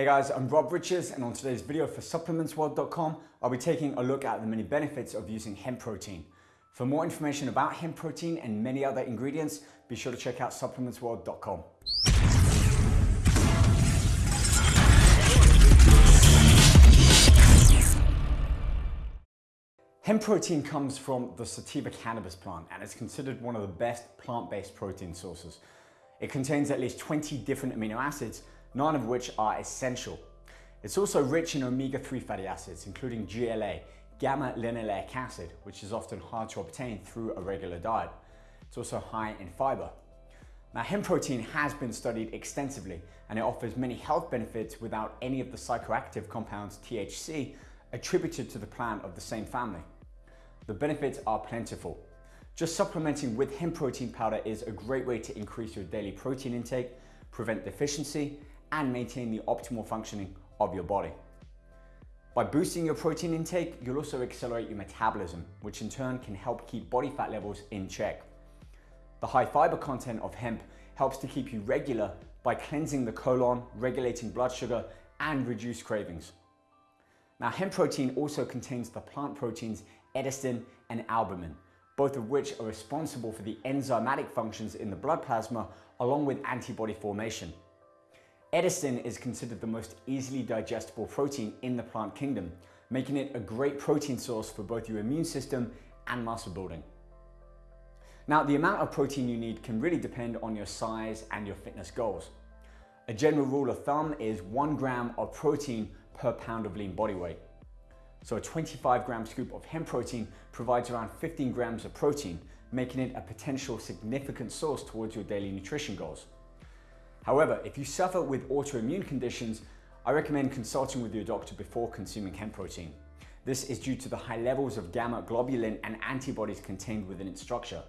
Hey guys, I'm Rob Riches and on today's video for supplementsworld.com, I'll be taking a look at the many benefits of using hemp protein. For more information about hemp protein and many other ingredients, be sure to check out supplementsworld.com. Hemp protein comes from the sativa cannabis plant and is considered one of the best plant-based protein sources. It contains at least 20 different amino acids nine of which are essential. It's also rich in omega-3 fatty acids, including GLA, gamma-linolenic acid, which is often hard to obtain through a regular diet. It's also high in fiber. Now, hemp protein has been studied extensively and it offers many health benefits without any of the psychoactive compounds THC attributed to the plant of the same family. The benefits are plentiful. Just supplementing with hemp protein powder is a great way to increase your daily protein intake, prevent deficiency, and maintain the optimal functioning of your body. By boosting your protein intake, you'll also accelerate your metabolism, which in turn can help keep body fat levels in check. The high fiber content of hemp helps to keep you regular by cleansing the colon, regulating blood sugar, and reduce cravings. Now, hemp protein also contains the plant proteins edestin and albumin, both of which are responsible for the enzymatic functions in the blood plasma along with antibody formation. Edestin is considered the most easily digestible protein in the plant kingdom, making it a great protein source for both your immune system and muscle building. Now, the amount of protein you need can really depend on your size and your fitness goals. A general rule of thumb is one gram of protein per pound of lean body weight. So a 25 gram scoop of hemp protein provides around 15 grams of protein, making it a potential significant source towards your daily nutrition goals. However, if you suffer with autoimmune conditions, I recommend consulting with your doctor before consuming hemp protein. This is due to the high levels of gamma globulin and antibodies contained within its structure.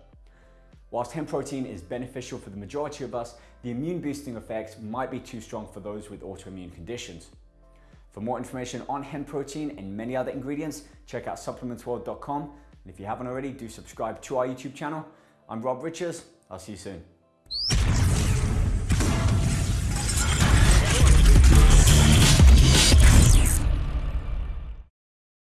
Whilst hemp protein is beneficial for the majority of us, the immune boosting effects might be too strong for those with autoimmune conditions. For more information on hemp protein and many other ingredients, check out supplementsworld.com. And if you haven't already, do subscribe to our YouTube channel. I'm Rob Riches. I'll see you soon.